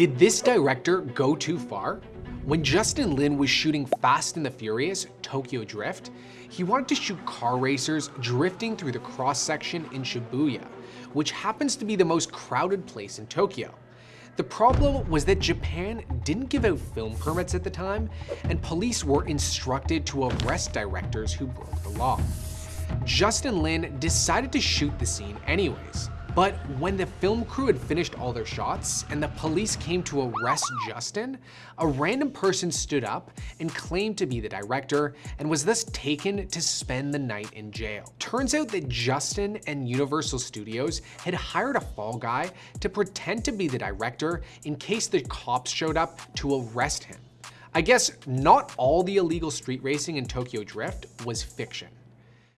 Did this director go too far? When Justin Lin was shooting Fast and the Furious Tokyo Drift, he wanted to shoot car racers drifting through the cross-section in Shibuya, which happens to be the most crowded place in Tokyo. The problem was that Japan didn't give out film permits at the time, and police were instructed to arrest directors who broke the law. Justin Lin decided to shoot the scene anyways. But when the film crew had finished all their shots and the police came to arrest Justin, a random person stood up and claimed to be the director and was thus taken to spend the night in jail. Turns out that Justin and Universal Studios had hired a fall guy to pretend to be the director in case the cops showed up to arrest him. I guess not all the illegal street racing in Tokyo Drift was fiction.